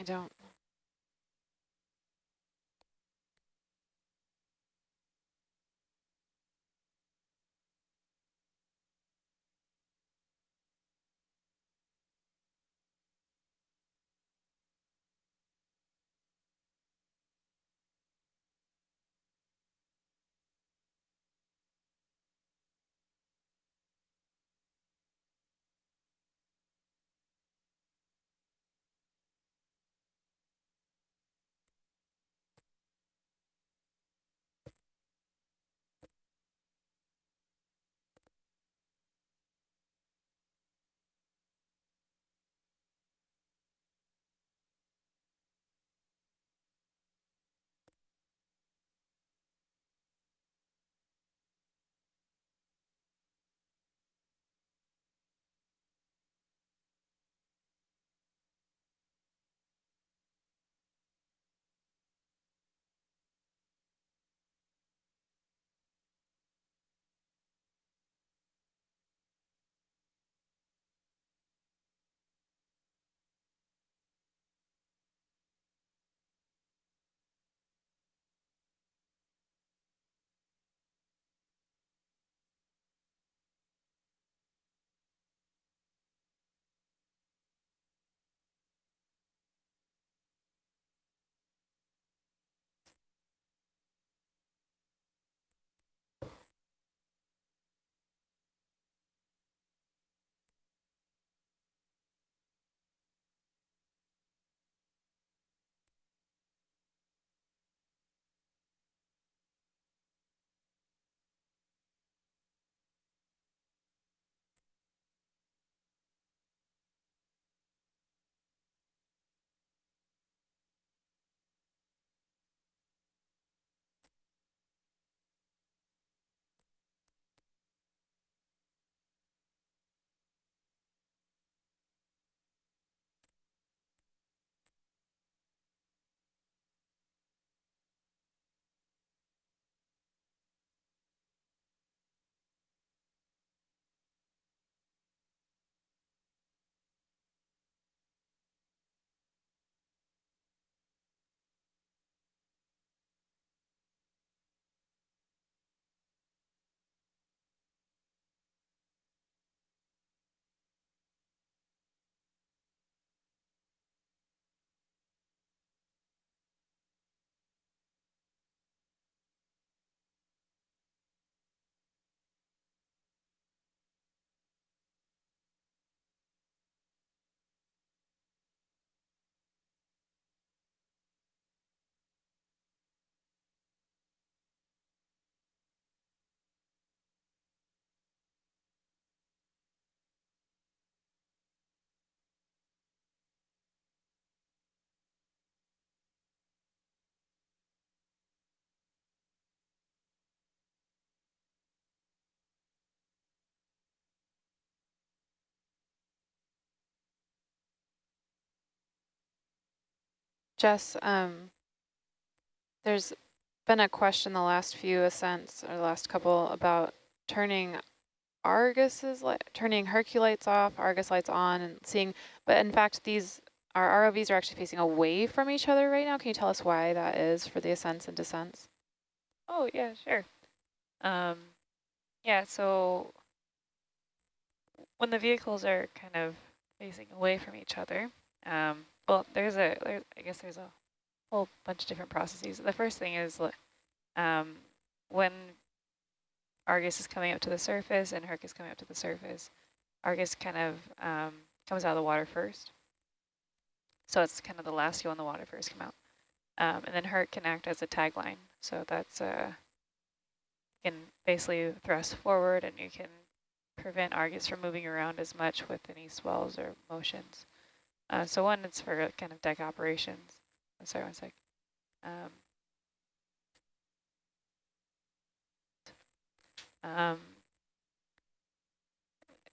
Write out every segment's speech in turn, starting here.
I don't. Jess, um, there's been a question the last few ascents or the last couple about turning Argus's turning Herc lights off, Argus lights on, and seeing. But in fact, these our ROVs are actually facing away from each other right now. Can you tell us why that is for the ascents and descents? Oh yeah, sure. Um, yeah, so when the vehicles are kind of facing away from each other, um, well, there's a, there's, I guess there's a whole bunch of different processes. The first thing is um, when Argus is coming up to the surface and Herc is coming up to the surface, Argus kind of um, comes out of the water first. So it's kind of the last you in the water first come out. Um, and then Herc can act as a tagline. So that's uh, you can basically thrust forward and you can prevent Argus from moving around as much with any swells or motions. Uh, so one, it's for kind of deck operations. Sorry, one sec. Um, um,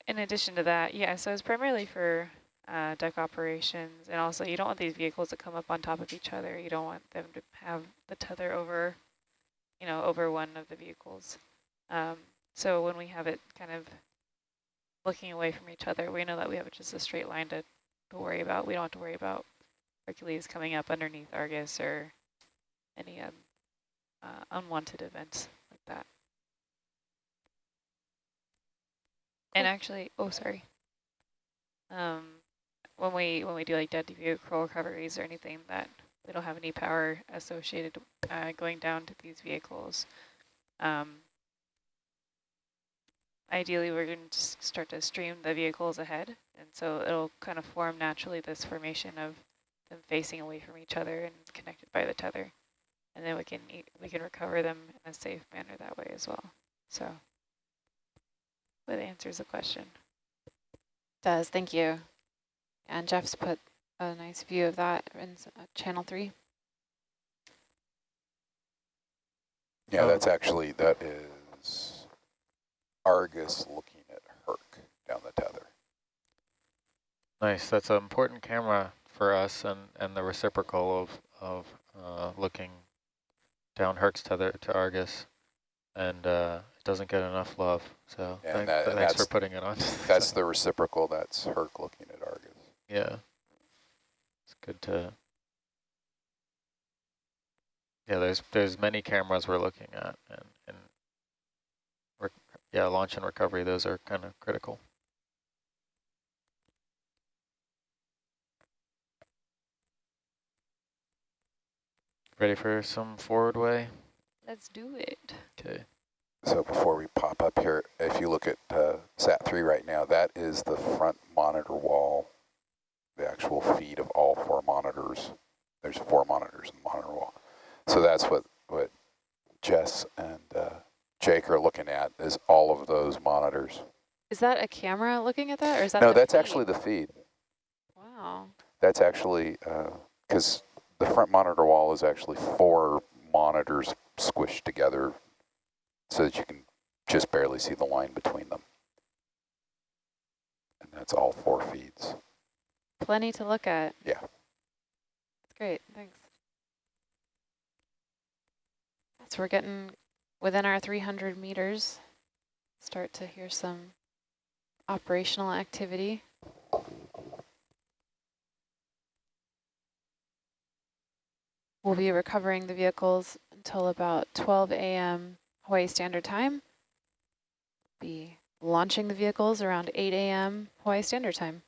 in addition to that, yeah, so it's primarily for uh, deck operations, and also you don't want these vehicles to come up on top of each other. You don't want them to have the tether over, you know, over one of the vehicles. Um, so when we have it kind of looking away from each other, we know that we have just a straight line to to worry about. We don't have to worry about Hercules coming up underneath Argus or any um, uh, unwanted events like that. And actually, oh, sorry. Um, when we when we do like dead vehicle recoveries or anything that we don't have any power associated uh, going down to these vehicles, um, ideally we're going to start to stream the vehicles ahead. And so it'll kind of form naturally this formation of them facing away from each other and connected by the tether. And then we can we can recover them in a safe manner that way as well. So that answers the question. Does, thank you. And Jeff's put a nice view of that in uh, channel three. Yeah, that's actually, that is Argus looking at Herc down the tether. Nice. That's an important camera for us and, and the reciprocal of, of uh, looking down Herc's tether to Argus. And uh, it doesn't get enough love. So And thank, that- thanks for putting it on. That's the reciprocal, that's Herc looking at Argus. yeah. It's good to... Yeah, there's there's many cameras we're looking at. And, yeah, launch and recovery, those are kind of critical. Ready for some forward way? Let's do it. Okay. So before we pop up here, if you look at uh, SAT-3 right now, that is the front monitor wall, the actual feed of all four monitors. There's four monitors in the monitor wall. So that's what, what Jess and uh, Jake are looking at, is all of those monitors. Is that a camera looking at that or is that No, that's feed? actually the feed. Wow. That's actually, uh, because the front monitor wall is actually four monitors squished together so that you can just barely see the line between them. And that's all four feeds. Plenty to look at. Yeah. That's great, thanks. So we're getting within our 300 meters. Start to hear some operational activity. We'll be recovering the vehicles until about 12 a.m. Hawaii Standard Time. Be launching the vehicles around 8 a.m. Hawaii Standard Time.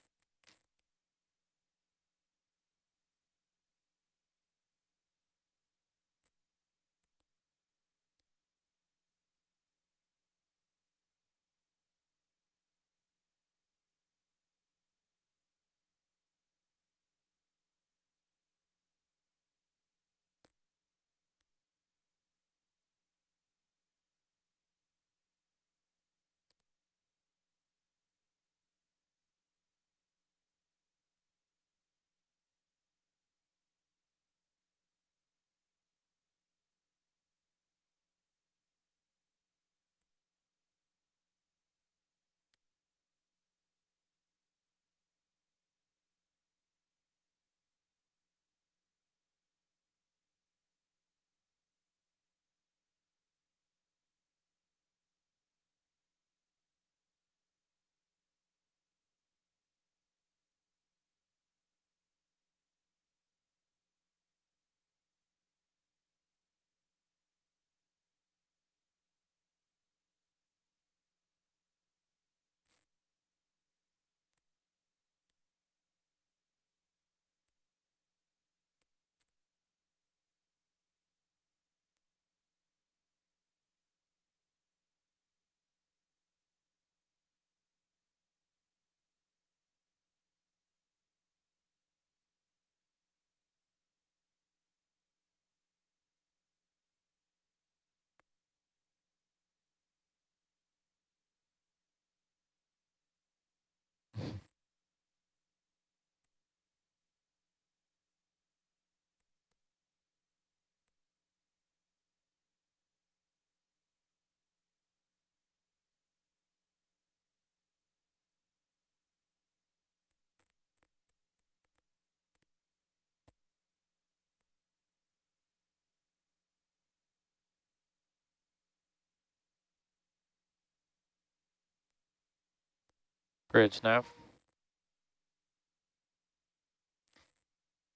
Bridge now.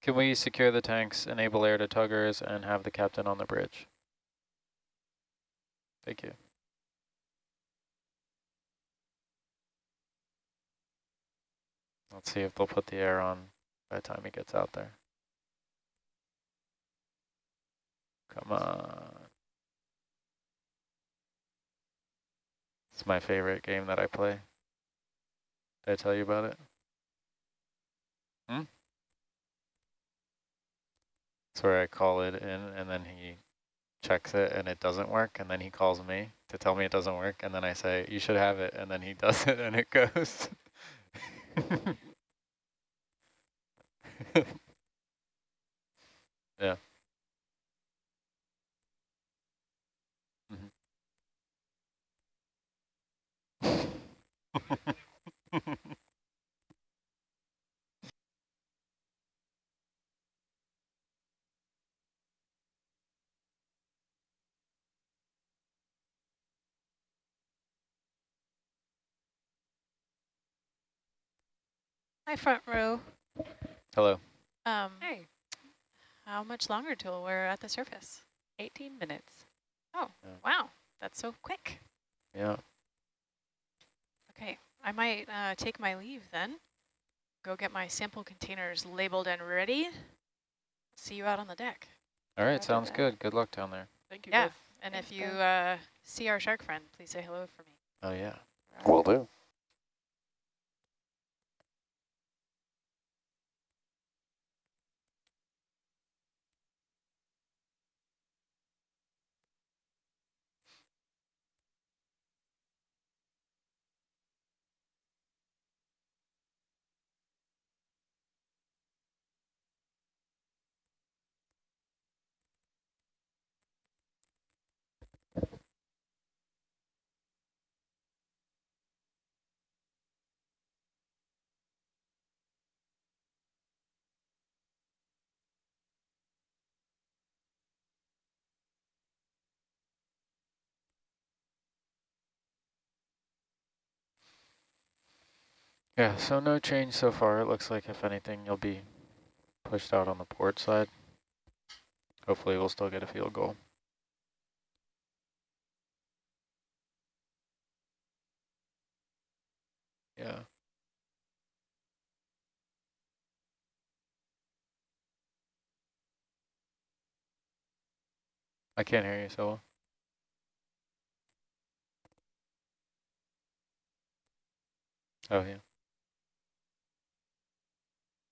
Can we secure the tanks, enable air to tuggers, and have the captain on the bridge? Thank you. Let's see if they'll put the air on by the time he gets out there. Come on. It's my favorite game that I play. Did I tell you about it? Hmm? It's where I call it in and then he checks it and it doesn't work and then he calls me to tell me it doesn't work and then I say, you should have it and then he does it and it goes. yeah. Mm -hmm. Hi, front row. Hello. Um, Hey, how much longer till we're at the surface? 18 minutes. Oh, Yeah. wow, that's so quick. Yeah. Okay, I might uh, take my leave then. Go get my sample containers labeled and ready. See you out on the deck. All right, sounds that. good. Good luck down there. Thank you. Yeah, both. and Thanks, if you uh, see our shark friend, please say hello for me. Oh, yeah. Will do. Yeah, so no change so far. It looks like, if anything, you'll be pushed out on the port side. Hopefully we'll still get a field goal. Yeah. I can't hear you so well. Oh, yeah.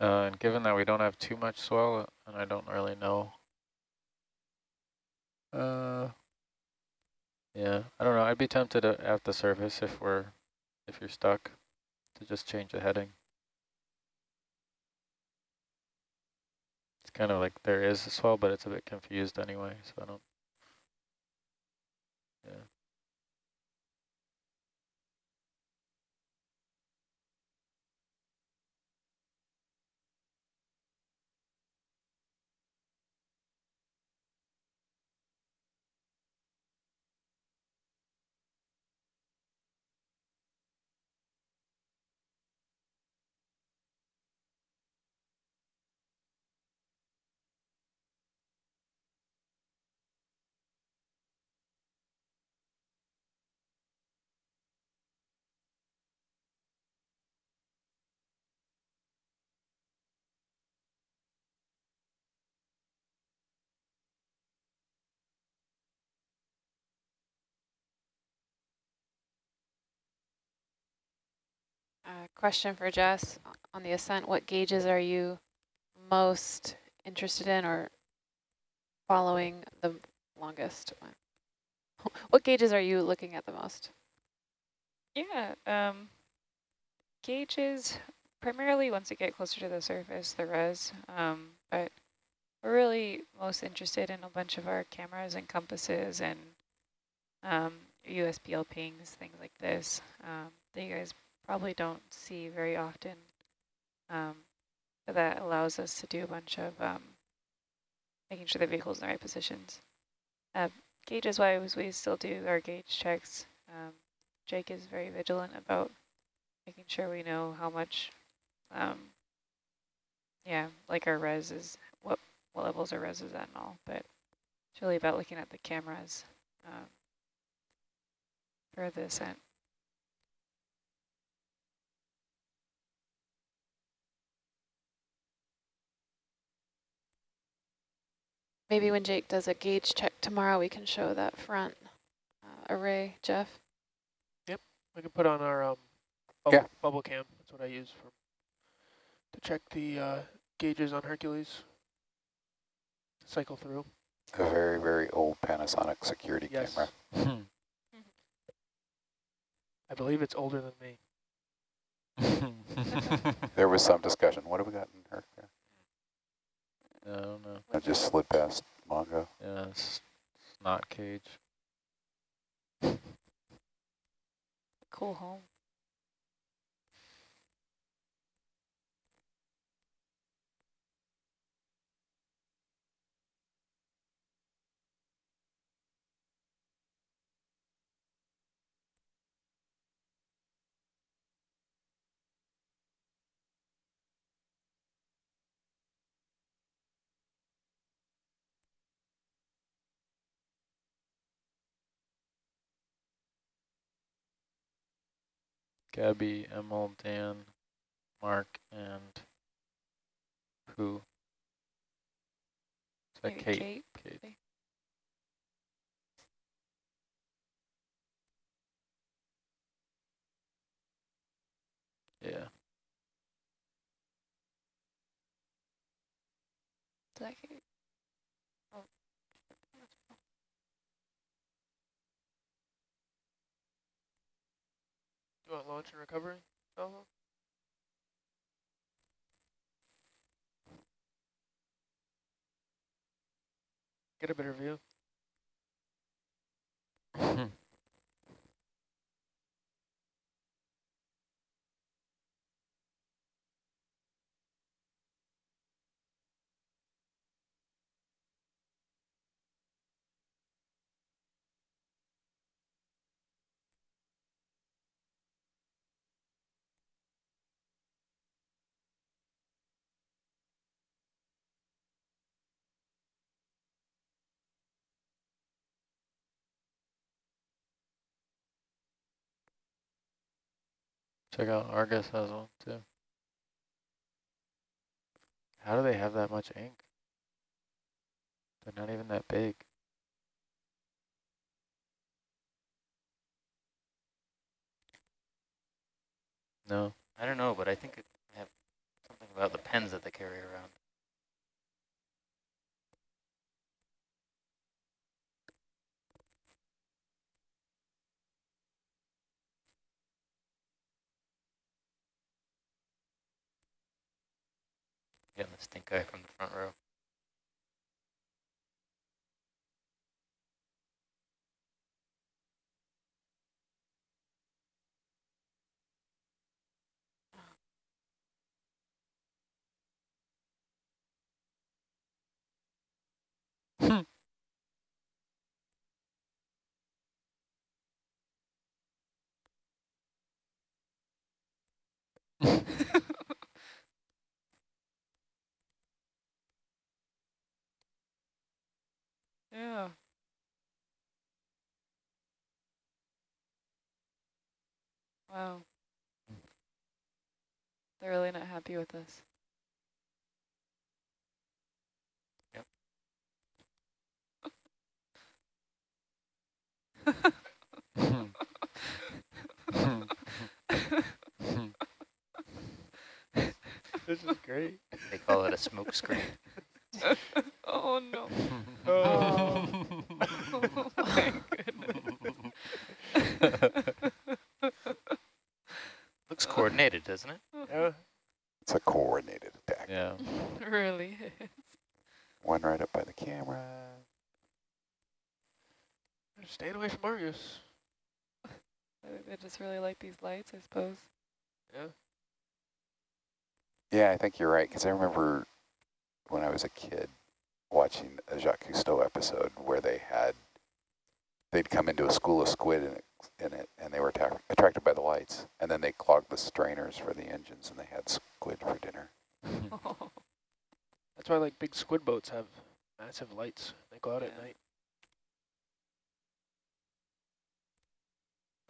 Uh, and given that we don't have too much swell, and I don't really know. Uh, yeah, I don't know. I'd be tempted to, at the surface if we're, if you're stuck, to just change the heading. It's kind of like there is a swell, but it's a bit confused anyway, so I don't. Uh, question for Jess on the ascent. What gauges are you most interested in or following the longest? One? What gauges are you looking at the most? Yeah, um, gauges, primarily once you get closer to the surface, the res, um, but we're really most interested in a bunch of our cameras and compasses and um, USBL pings, things like this, um, that you guys probably don't see very often. Um, that allows us to do a bunch of um, making sure the vehicle's in the right positions. Uh, gauges wise, we still do our gauge checks. Um, Jake is very vigilant about making sure we know how much, um, yeah, like our res is, what, what levels our res is at and all, but it's really about looking at the cameras um, for the ascent. Maybe when Jake does a gauge check tomorrow, we can show that front uh, array, Jeff. Yep, we can put on our um, bubble, Yeah. bubble cam. That's what I use for to check the uh, gauges on Hercules. Cycle through. A very, very old Panasonic security Yes. camera. Hmm. I believe it's older than me. There was some discussion. What have we got in her? I don't know. I just slid past Mongo. Yeah, it's not cage. Cool home. Gabby, Emil, Dan, Mark, and who? Is that Kate? Kate. Kate. Yeah. Is that Kate? Want launch and recovery? Oh, get a better view. Check out Argus has one too. How do they have that much ink? They're not even that big. No. I don't know, but I think it have something about the pens that they carry around. Getting the stink eye from the front row. Hmm. Yeah. Wow. They're really not happy with this. this is great. They call it a smoke screen. oh no. Oh. oh my goodness. Looks coordinated, doesn't it? Yeah. It's a coordinated attack. yeah. really is. One right up by the camera. Staying away from Argus. I think They just really like these lights, I suppose. Yeah. Yeah, I think you're right, because I remember when I was a kid watching a Jacques Cousteau episode where they had, they'd come into a school of squid in it, in it and they were atta attracted by the lights, and then they clogged the strainers for the engines, and they had squid for dinner. That's why like big squid boats have massive lights. They go out at Yeah. night.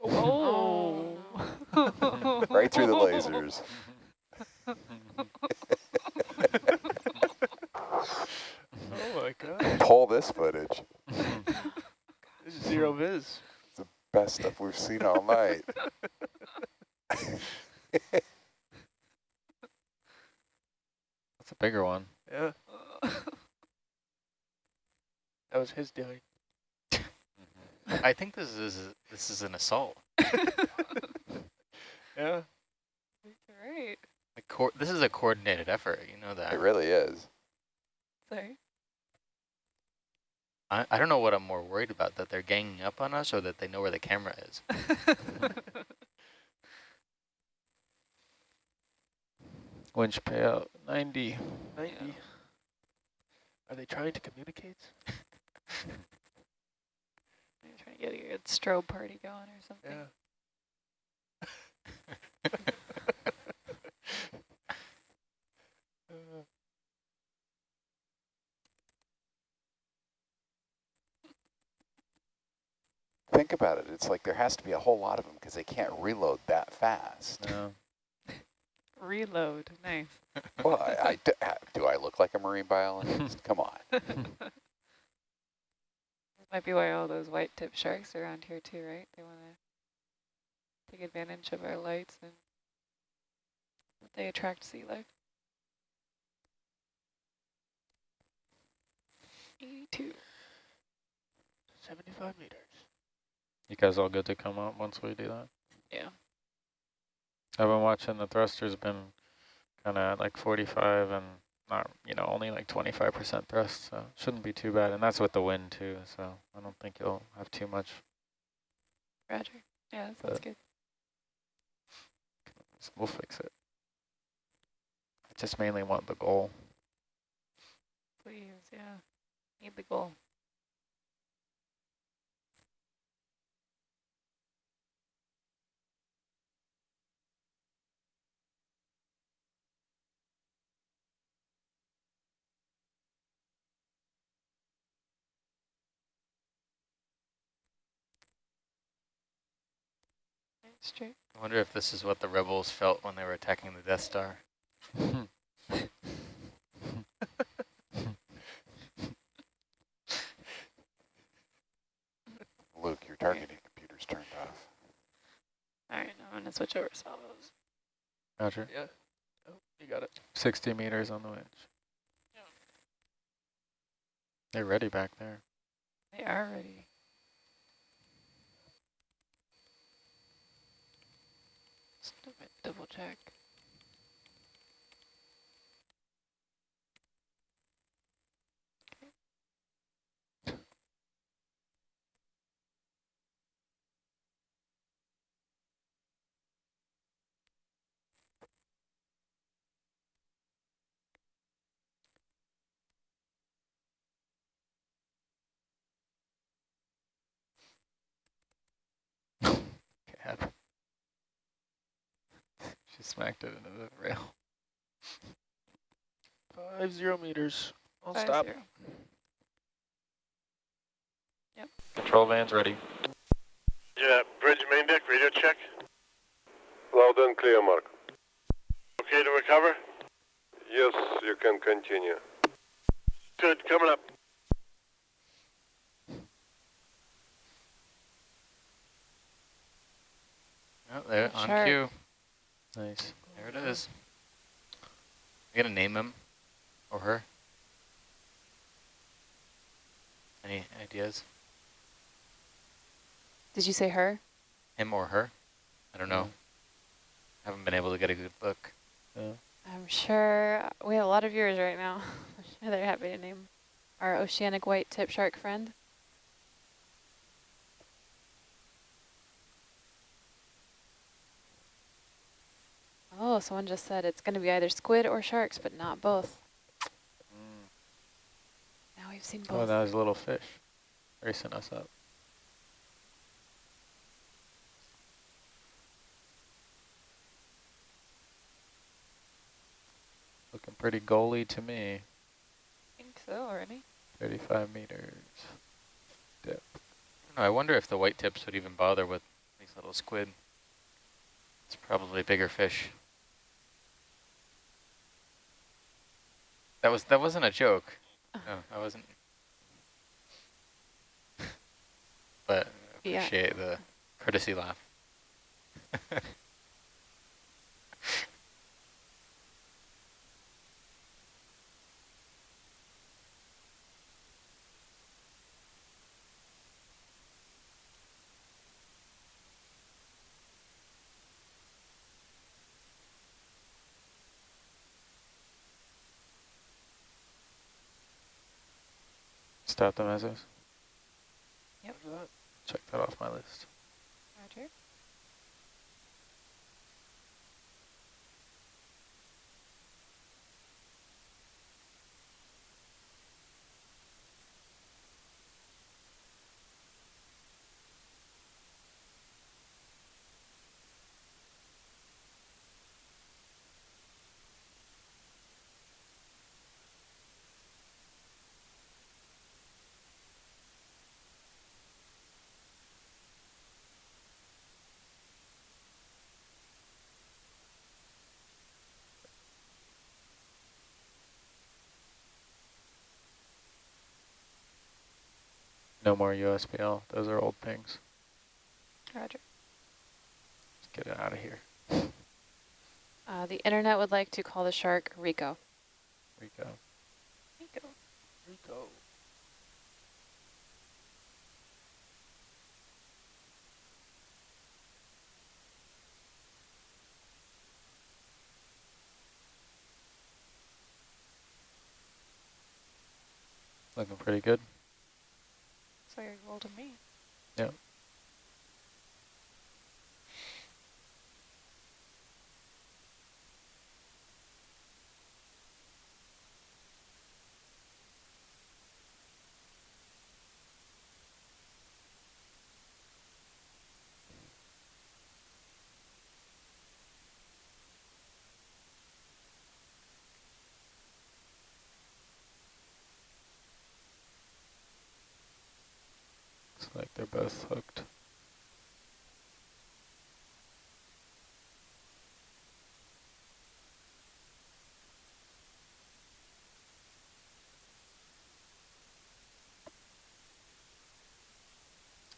Oh. oh. oh. Right through the lasers. Oh my god. Pull this footage. This is zero viz. It's the best stuff we've seen all night. That's a bigger one. Yeah. That was his doing. Mm-hmm. I think this is this is an assault. Yeah. right. Like this is a coordinated effort. You know that. It really is. Sorry. I, I don't know what I'm more worried about, that they're ganging up on us or that they know where the camera is. Winch payout 90. 90. Are they trying to communicate? I'm trying to get a good strobe party going or something. Yeah. Uh, Think about it. It's like there has to be a whole lot of them because they can't reload that fast. No. Reload. Nice. Well, I, I d- ha- do I look like a marine biologist? Come on. This might be why all those white tip sharks are around here too, right? They want to take advantage of our lights and they attract sea life. 82. 75 meters. You guys all good to come up once we do that? Yeah. I've been watching the thrusters been kind of at like 45 and not, you know, only like 25% thrust, so shouldn't be too bad. And that's with the wind too, so I don't think you'll have too much. Roger. Yeah, that sounds good. We'll fix it. I just mainly want the goal. Please, yeah. Need the goal. Straight. I wonder if this is what the rebels felt when they were attacking the Death Star. Luke, your targeting computer's turned off. All right, now I'm going to switch over salvos. Roger. Yeah. Oh, you got it. 60 meters on the winch. They're ready back there. They are ready. Double check. Smacked it into the rail. Five zero meters. I'll Five stop. zero. Control van's ready. Yeah, bridge main deck, radio check. Loud and clear, Mark. Okay to recover? Yes, you can continue. Good, coming up. Oh, there, on Shark. cue. Nice. There it is. I gotta name him or her? Any ideas? Did you say her? Him or her? I don't know. Mm-hmm. Haven't been able to get a good look. Yeah. I'm sure we have a lot of viewers right now. I'm sure they're happy to name our oceanic white tip shark friend. Oh, someone just said it's going to be either squid or sharks, but not both. Mm. Now we've seen both. Oh, both. that was a little fish racing us up. Looking pretty goalie to me. I think so already. 35 meters depth. I, know, I wonder if the white tips would even bother with these little squid. It's probably bigger fish. That was that wasn't a joke. No, I wasn't. but Yeah. appreciate the courtesy laugh. Start the mesos. Yep. Check that off my list. Roger. No more USBL. Those are old things. Roger. Let's get it out of here. Uh, the internet would like to call the shark Rico. Rico. Rico. Rico. Looking pretty good. You're gold to me. Yep. Like they're both hooked.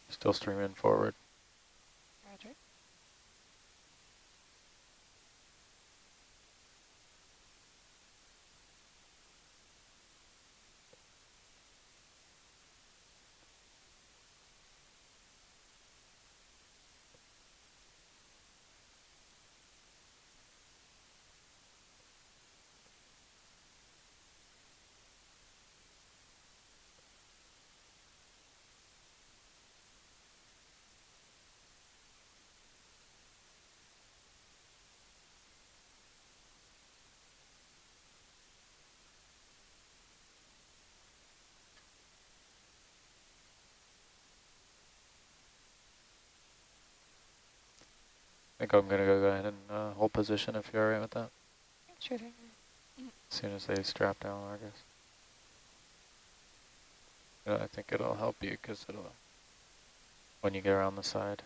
Still streaming forward. Think I'm gonna go ahead and uh, hold position if you're alright with that. Sure thing. As soon as they strap down Argus. Yeah, I think it'll help you because it'll, when you get around the side.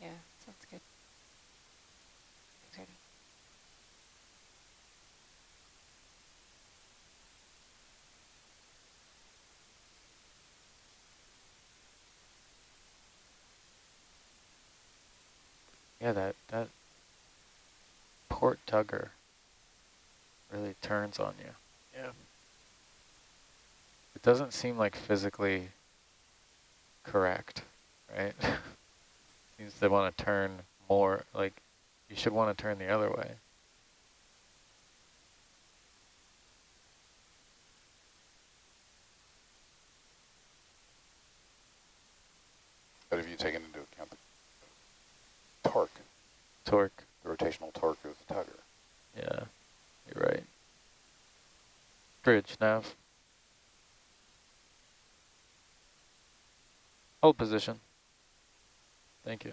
Yeah, sounds good. Yeah, that, that port tugger really turns on you. Yeah. It doesn't seem like physically correct, right? Seems they want to turn more, like you should want to turn the other way. But have you taken into account the torque, Torque, the rotational torque of the tugger? yeah, you're right. Bridge, nav. Hold position. Thank you.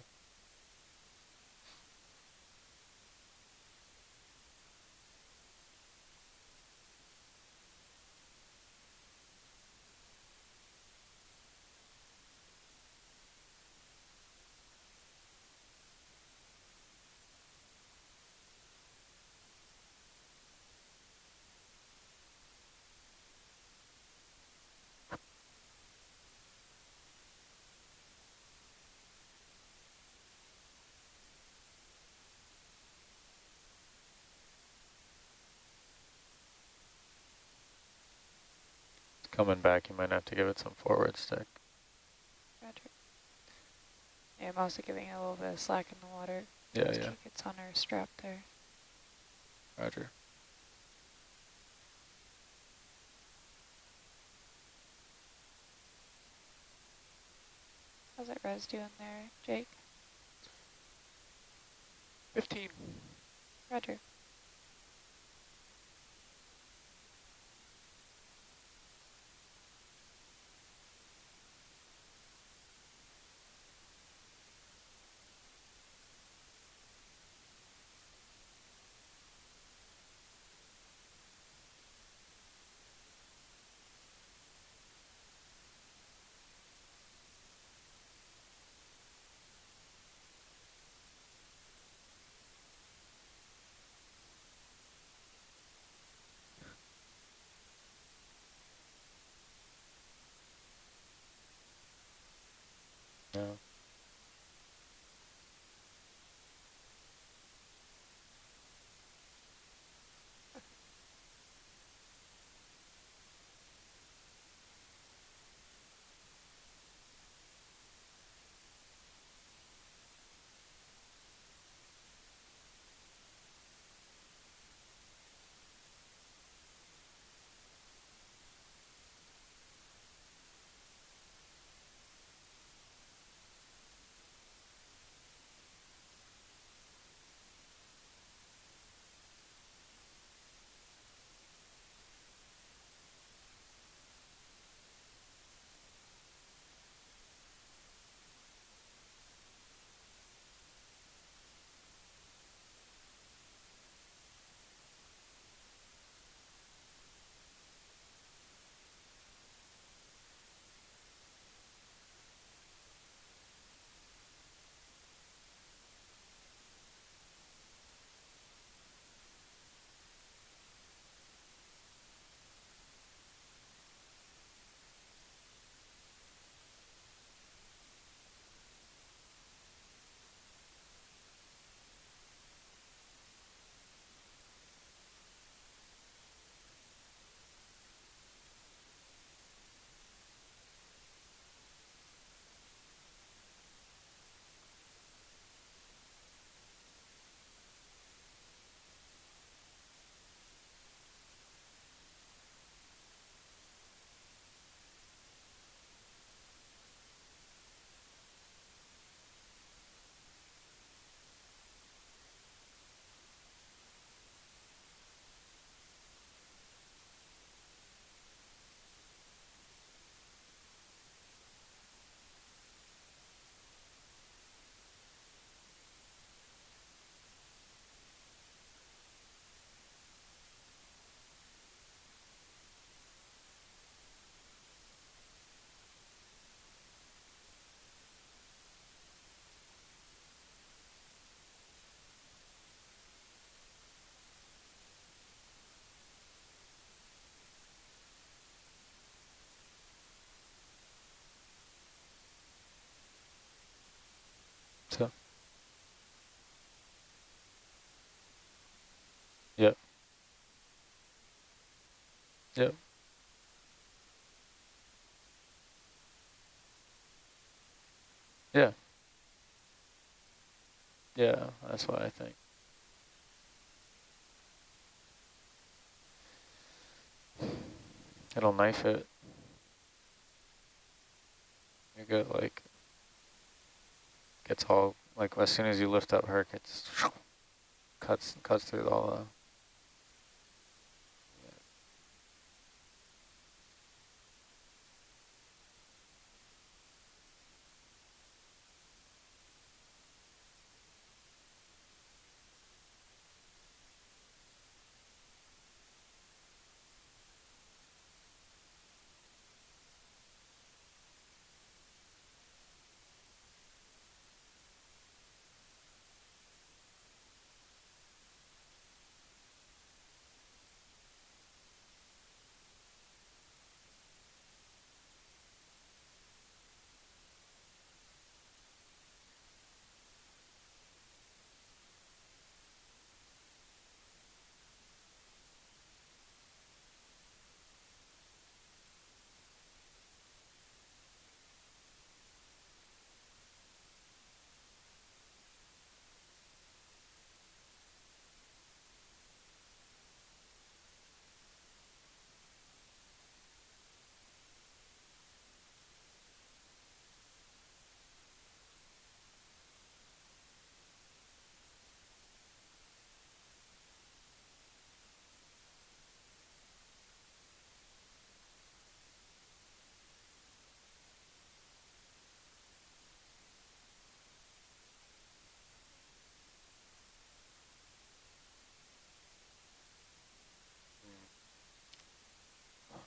It's coming back. You might have to give it some forward stick. Roger. Yeah, I'm also giving it a little bit of slack in the water. Yeah, Just yeah. kick It's on our strap there. Roger. How's that res doing there, Jake? 15. Roger. So. Yep. Yep. Yeah. Yeah, that's what I think. It'll knife it. You get like, gets all, like as soon as you lift up Herc, it's cuts, cuts through all the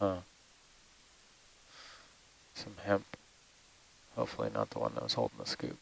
Huh. Some hemp. Hopefully not the one that was holding the scoop.